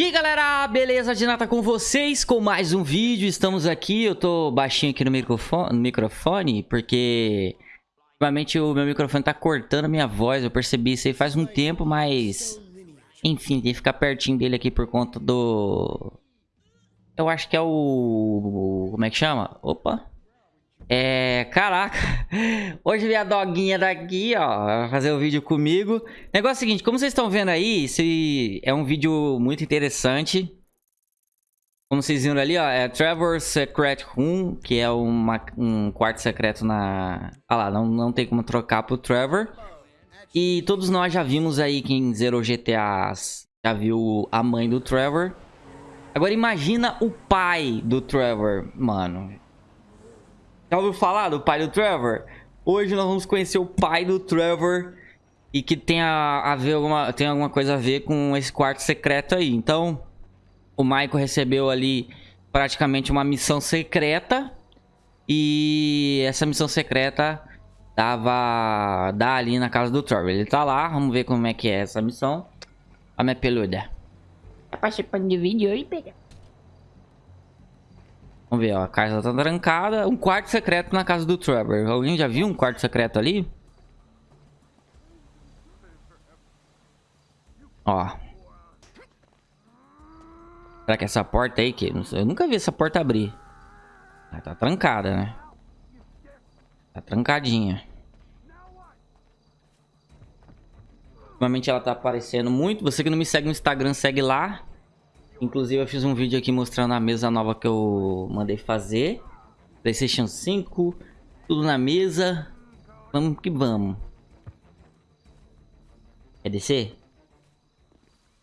E galera, beleza? De nada com vocês com mais um vídeo, estamos aqui, eu tô baixinho aqui no microfone, no microfone porque ultimamente o meu microfone tá cortando a minha voz, eu percebi isso aí faz um tempo, mas enfim, tem que ficar pertinho dele aqui por conta do... Eu acho que é o... como é que chama? Opa! É, caraca, hoje vi a doguinha daqui, ó, fazer o um vídeo comigo. Negócio é o seguinte, como vocês estão vendo aí, esse é um vídeo muito interessante. Como vocês viram ali, ó, é Trevor Secret Room, que é uma, um quarto secreto na... Ah lá, não, não tem como trocar pro Trevor. E todos nós já vimos aí, quem zerou GTA já viu a mãe do Trevor. Agora imagina o pai do Trevor, mano. Já ouviu falar do pai do Trevor? Hoje nós vamos conhecer o pai do Trevor e que tem a, a ver alguma, tem alguma coisa a ver com esse quarto secreto aí. Então, o Michael recebeu ali praticamente uma missão secreta e essa missão secreta dava dá ali na casa do Trevor. Ele tá lá, vamos ver como é que é essa missão. A minha peluda. Tá participando de vídeo aí, pega? Vamos ver, ó. A casa tá trancada. Um quarto secreto na casa do Trevor. Alguém já viu um quarto secreto ali? Ó. Será que é essa porta aí que... Eu nunca vi essa porta abrir. Ah, tá trancada, né? Tá trancadinha. Ultimamente ela tá aparecendo muito. Você que não me segue no Instagram, segue lá. Inclusive eu fiz um vídeo aqui mostrando a mesa nova que eu mandei fazer. Playstation 5, tudo na mesa. Vamos que vamos. Quer descer?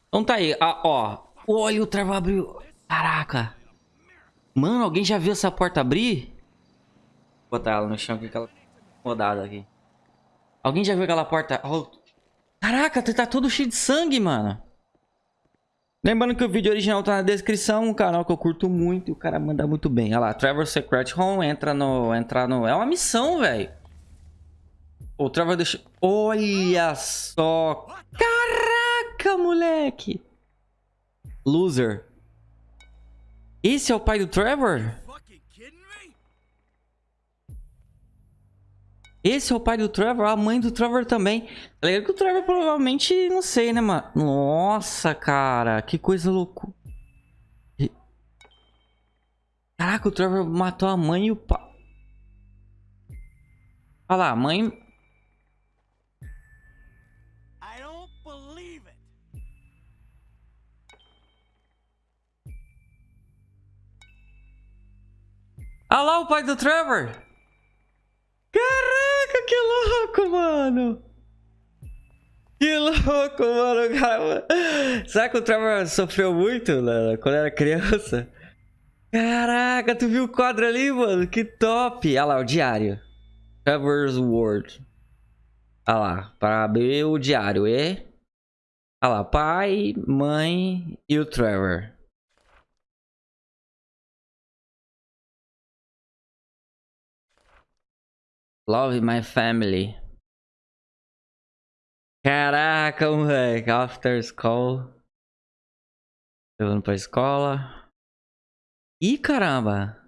Então tá aí, ah, ó. Olha, o trava abriu. Caraca. Mano, alguém já viu essa porta abrir? Vou botar ela no chão aqui, aquela rodada aqui. Alguém já viu aquela porta? Oh. Caraca, tá todo cheio de sangue, mano. Lembrando que o vídeo original tá na descrição, um canal que eu curto muito e o cara manda muito bem. Olha lá, Trevor Secret Home, entra no... Entra no... É uma missão, velho. O Trevor deixa... Olha só! Caraca, moleque! Loser. Esse é o pai do Trevor? Esse é o pai do Trevor, a mãe do Trevor também. Tá ligado que o Trevor provavelmente, não sei, né, mano? Nossa, cara, que coisa louca. Caraca, o Trevor matou a mãe e o pai. Olha lá, a mãe... Olha lá o pai do Trevor. Que louco, mano. Que louco, mano, cara. Será que o Trevor sofreu muito né, quando era criança? Caraca, tu viu o quadro ali, mano? Que top. Olha lá, o diário. Trevor's World. Olha lá, para abrir o diário. E... Olha lá, pai, mãe e o Trevor. Love my family. Caraca, moleque. After school. Levando pra escola. Ih, caramba.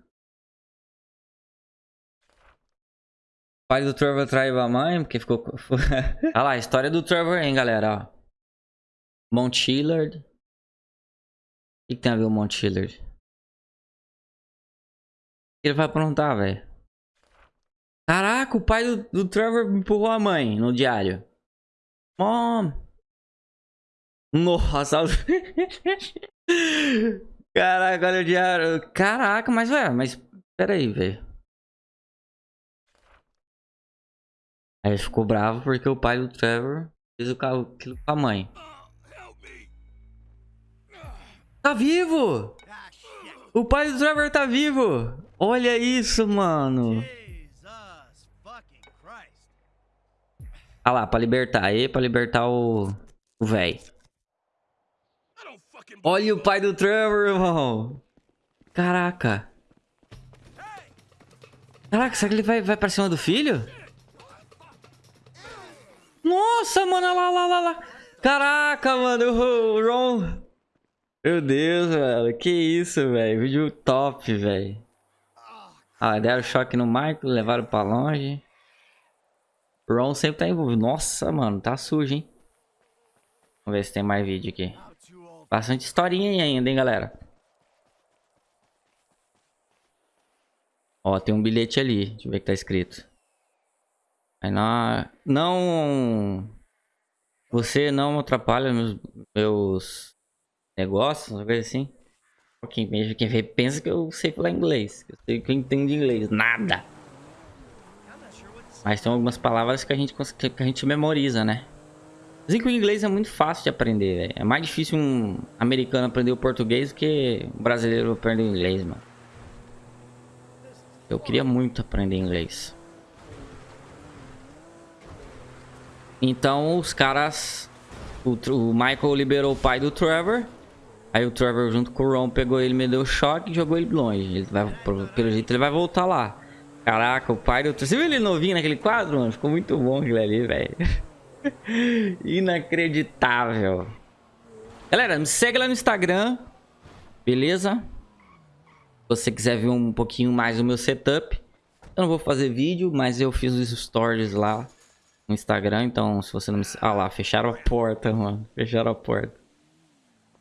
Pai do Trevor traiu a mãe, porque ficou... Olha lá, a história do Trevor, hein, galera, ó. Mount. O que, que tem a ver o Mount Chillard? Ele vai aprontar, velho? Caraca, o pai do, do Trevor empurrou a mãe no diário. Mom. Nossa. Caraca, olha o diário. Caraca, mas, velho, mas... Pera aí, velho. Aí ele ficou bravo porque o pai do Trevor fez aquilo com a mãe. Tá vivo! O pai do Trevor tá vivo! Olha isso, mano! Ah lá, pra libertar. Aí, pra libertar o... O véi. Olha o pai do Trevor, irmão. Caraca. Caraca, será que ele vai, vai pra cima do filho? Nossa, mano, lá, lá, lá, lá. Caraca, mano, o Ron... Meu Deus, velho. Que isso, velho. Vídeo top, velho. Ah, deram choque no Michael, levaram pra longe. Ron sempre tá envolvido. Nossa, mano, tá sujo, hein? Vamos ver se tem mais vídeo aqui. Bastante historinha aí ainda, hein, galera. Ó, tem um bilhete ali. Deixa eu ver o que tá escrito. Aí não... Não... Você não atrapalha meus, meus negócios, uma coisa assim. Quem, quem pensa que eu sei falar inglês. Que eu sei que eu entendo inglês. Nada. Mas tem algumas palavras que a gente, que a gente memoriza, né? Dizem que o inglês é muito fácil de aprender, véio. É mais difícil um americano aprender o português do que um brasileiro aprender o inglês, mano. Eu queria muito aprender inglês. Então os caras... O, o Michael liberou o pai do Trevor. Aí o Trevor junto com o Ron pegou ele, me deu choque e jogou ele longe. Ele vai, pelo jeito ele vai voltar lá. Caraca, o pai do... Você viu ele novinho naquele quadro, mano? Ficou muito bom aquilo ali, velho. Inacreditável. Galera, me segue lá no Instagram. Beleza? Se você quiser ver um pouquinho mais do meu setup. Eu não vou fazer vídeo, mas eu fiz os stories lá no Instagram. Então, se você não me... Ah lá, fecharam a porta, mano. Fecharam a porta.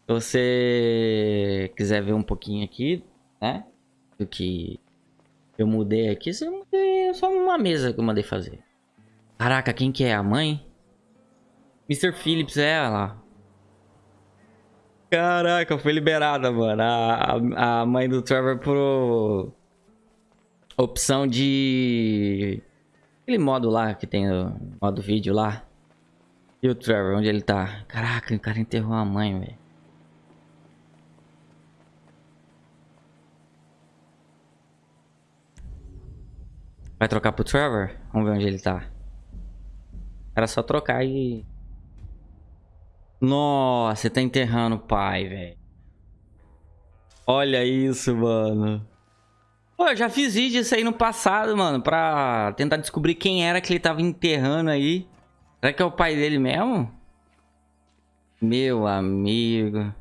Se você quiser ver um pouquinho aqui, né? Do que eu mudei aqui, eu mudei só uma mesa que eu mandei fazer. Caraca, quem que é? A mãe? Mr. Phillips, é lá. Caraca, foi liberada, mano. A, a mãe do Trevor por opção de... Aquele modo lá que tem o modo vídeo lá. E o Trevor, onde ele tá? Caraca, o cara enterrou a mãe, velho. Vai trocar pro Trevor? Vamos ver onde ele tá. Era só trocar e... Nossa, você tá enterrando o pai, velho. Olha isso, mano. Pô, eu já fiz vídeo isso aí no passado, mano, pra tentar descobrir quem era que ele tava enterrando aí. Será que é o pai dele mesmo? Meu amigo.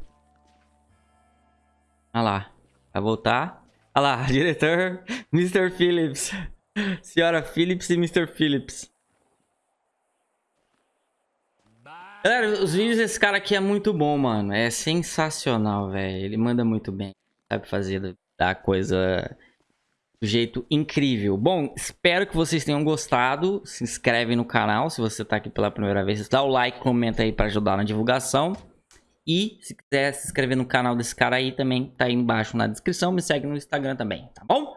Olha lá. Vai voltar. Olha lá, diretor Mr. Phillips. Senhora Phillips e Mr. Phillips. Galera, os vídeos desse cara aqui é muito bom, mano. É sensacional, velho. Ele manda muito bem. Sabe fazer da coisa do jeito incrível. Bom, espero que vocês tenham gostado. Se inscreve no canal se você tá aqui pela primeira vez. Dá o like, comenta aí pra ajudar na divulgação. E se quiser se inscrever no canal desse cara aí também, tá aí embaixo na descrição. Me segue no Instagram também, tá bom?